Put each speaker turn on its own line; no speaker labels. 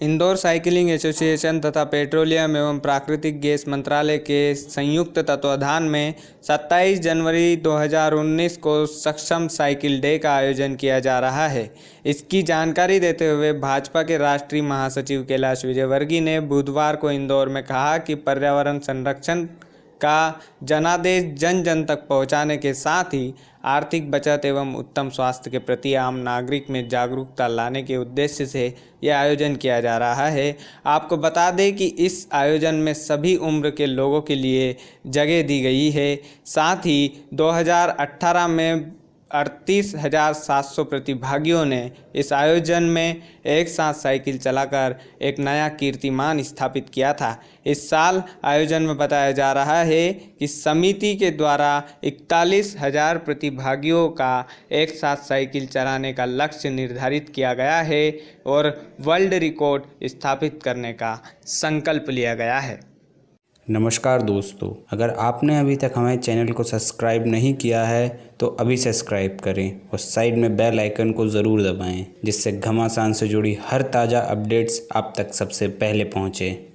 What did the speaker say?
Indore cycling association तथा petroleum एवं प्राकृतिक गैस मंत्रालय के संयुक्त तत्वाधान में 27 जनवरी 2019 को सक्षम साइकिल डे का आयोजन किया जा रहा है। इसकी जानकारी देते हुए भाजपा के राष्ट्रीय महासचिव कैलाश विजयवर्गीय ने बुधवार को इंदौर में कहा कि पर्यावरण संरक्षण का जनादेश जन जन तक पहुँचाने के साथ ही आर्थिक बचत एवं उत्तम स्वास्थ्य के प्रति आम नागरिक में जागरूकता लाने के उद्देश्य से यह आयोजन किया जा रहा है। आपको बता दें कि इस आयोजन में सभी उम्र के लोगों के लिए जगह दी गई है। साथ ही 2018 में अड़तीस हज़ार सात सौ प्रतिभागियों ने इस आयोजन में एक साथ साइकिल चलाकर एक नया कीर्तिमान स्थापित किया था। इस साल आयोजन में बताया जा रहा है कि समिति के द्वारा इकतालीस हज़ार प्रतिभागियों का एक साथ साइकिल चलाने का लक्ष्य निर्धारित किया गया है और वर्ल्ड रिकॉर्ड स्थापित करने का संकल्प लिया गया है।
नमस्कार दोस्तों, अगर आपने अभी तक हमारे चैनल को सब्सक्राइब नहीं किया है तो अभी सब्सक्राइब करें और साइड में बेल आइकन को ज़रूर दबाएँ, जिससे घमासान से जुड़ी हर ताज़ा अपडेट्स आप तक सबसे पहले पहुँचें।